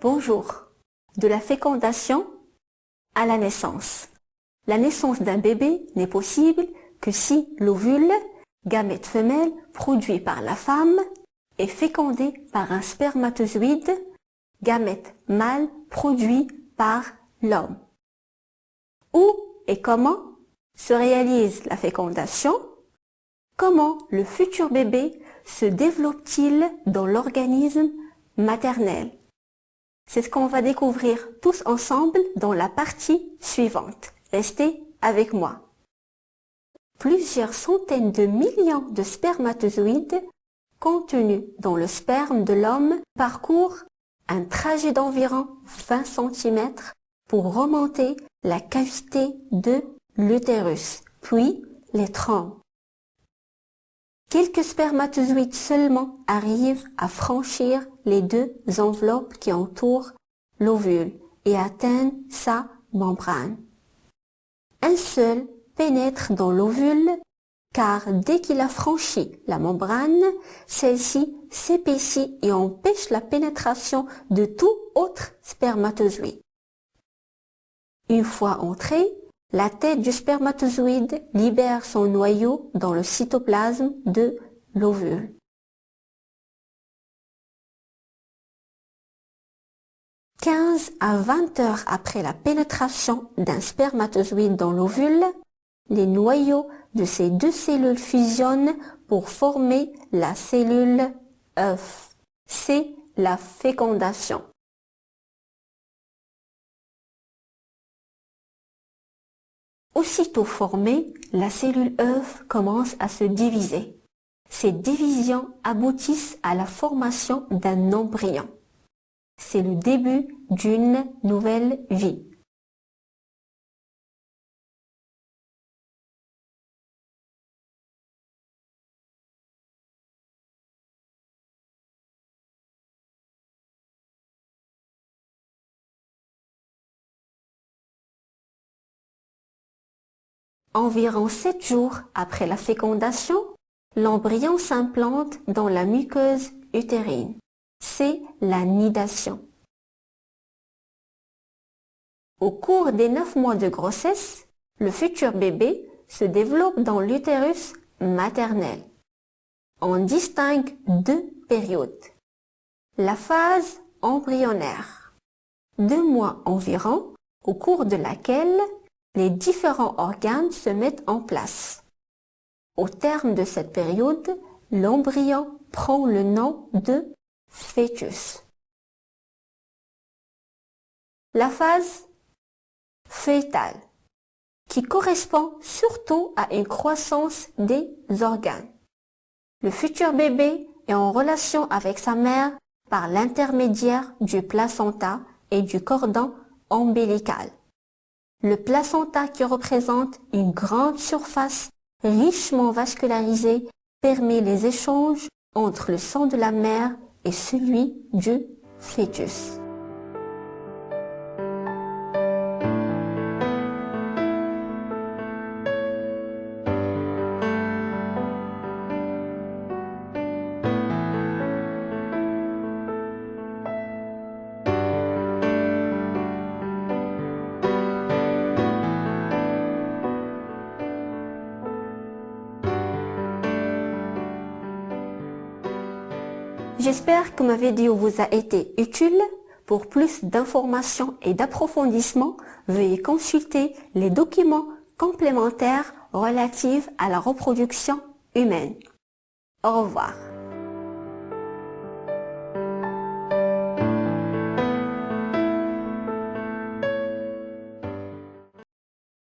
Bonjour. De la fécondation à la naissance. La naissance d'un bébé n'est possible que si l'ovule, gamète femelle produit par la femme, est fécondé par un spermatozoïde, gamète mâle produit par l'homme. Où et comment se réalise la fécondation? Comment le futur bébé se développe-t-il dans l'organisme maternel? C'est ce qu'on va découvrir tous ensemble dans la partie suivante. Restez avec moi. Plusieurs centaines de millions de spermatozoïdes contenus dans le sperme de l'homme parcourent un trajet d'environ 20 cm pour remonter la cavité de l'utérus, puis les trompes. Quelques spermatozoïdes seulement arrivent à franchir les deux enveloppes qui entourent l'ovule et atteignent sa membrane. Un seul pénètre dans l'ovule car dès qu'il a franchi la membrane, celle-ci s'épaissit et empêche la pénétration de tout autre spermatozoïde. Une fois entré, la tête du spermatozoïde libère son noyau dans le cytoplasme de l'ovule. Quinze à 20 heures après la pénétration d'un spermatozoïde dans l'ovule, les noyaux de ces deux cellules fusionnent pour former la cellule œuf. C'est la fécondation. Aussitôt formée, la cellule œuf commence à se diviser. Ces divisions aboutissent à la formation d'un embryon. C'est le début d'une nouvelle vie. Environ 7 jours après la fécondation, l'embryon s'implante dans la muqueuse utérine. C'est la nidation. Au cours des 9 mois de grossesse, le futur bébé se développe dans l'utérus maternel. On distingue deux périodes. La phase embryonnaire, deux mois environ, au cours de laquelle les différents organes se mettent en place. Au terme de cette période, l'embryon prend le nom de fœtus. La phase fœtale, qui correspond surtout à une croissance des organes. Le futur bébé est en relation avec sa mère par l'intermédiaire du placenta et du cordon ombilical. Le placenta qui représente une grande surface richement vascularisée permet les échanges entre le sang de la mère et celui du fœtus. J'espère que ma vidéo vous a été utile. Pour plus d'informations et d'approfondissements, veuillez consulter les documents complémentaires relatifs à la reproduction humaine. Au revoir.